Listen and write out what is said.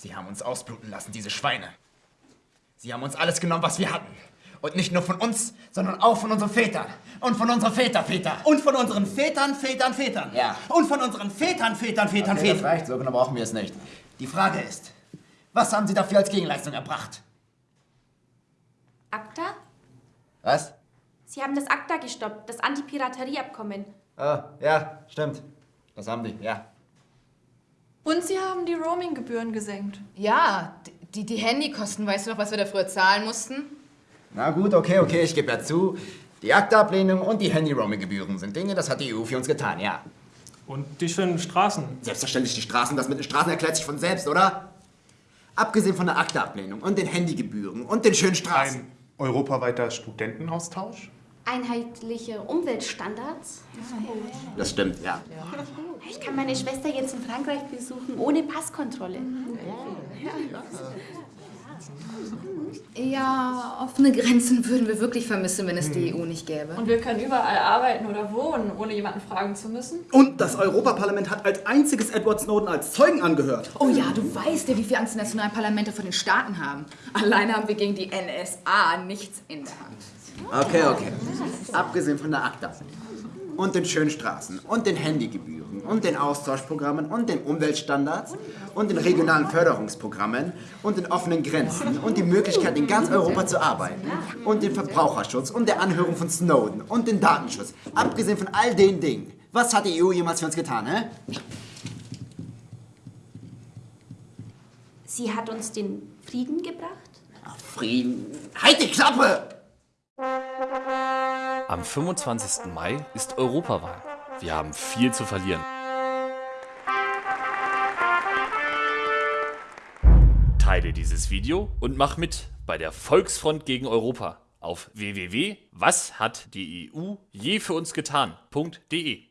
Sie haben uns ausbluten lassen, diese Schweine. Sie haben uns alles genommen, was wir hatten. Und nicht nur von uns, sondern auch von unseren Vätern. Und von unseren Vätervätern. Und von unseren Vätern, Vätern, Vätern. Ja. Und von unseren Vätern, Vätern, Vätern, Okay, das Vätern. reicht, so genau brauchen wir es nicht. Die Frage ist, was haben Sie dafür als Gegenleistung erbracht? ACTA? Was? Sie haben das ACTA gestoppt, das Antipiraterieabkommen. Ah, ja, stimmt. Das haben die, ja. Und sie haben die Roaming-Gebühren gesenkt. Ja, die, die Handykosten, weißt du noch, was wir da früher zahlen mussten? Na gut, okay, okay, ich gebe ja zu. Die Akteablehnung und die Handy-Roaming-Gebühren sind Dinge, das hat die EU für uns getan, ja. Und die schönen Straßen. Selbstverständlich die Straßen, das mit den Straßen erklärt sich von selbst, oder? Abgesehen von der Akteablehnung und den Handygebühren und den schönen Straßen. Ein europaweiter Studentenaustausch? Einheitliche Umweltstandards. Das stimmt, ja. Ich kann meine Schwester jetzt in Frankreich besuchen, ohne Passkontrolle. Ja, offene Grenzen würden wir wirklich vermissen, wenn es die EU nicht gäbe. Und wir können überall arbeiten oder wohnen, ohne jemanden fragen zu müssen. Und das Europaparlament hat als einziges Edward Snowden als Zeugen angehört. Oh ja, du weißt ja, wie viele Angst die nationalen Parlamente vor den Staaten haben. Alleine haben wir gegen die NSA nichts in der Hand. Okay, okay. Abgesehen von der Akta und den schönen Straßen und den Handygebühren und den Austauschprogrammen und den Umweltstandards und den regionalen Förderungsprogrammen und den offenen Grenzen und die Möglichkeit, in ganz Europa zu arbeiten und den Verbraucherschutz und der Anhörung von Snowden und den Datenschutz. Abgesehen von all den Dingen. Was hat die EU jemals für uns getan, hä? Sie hat uns den Frieden gebracht? Frieden. Halt die Klappe! Am 25. Mai ist Europawahl. Wir haben viel zu verlieren. Teile dieses Video und mach mit bei der Volksfront gegen Europa auf www.washatdie EU je für uns getan.de.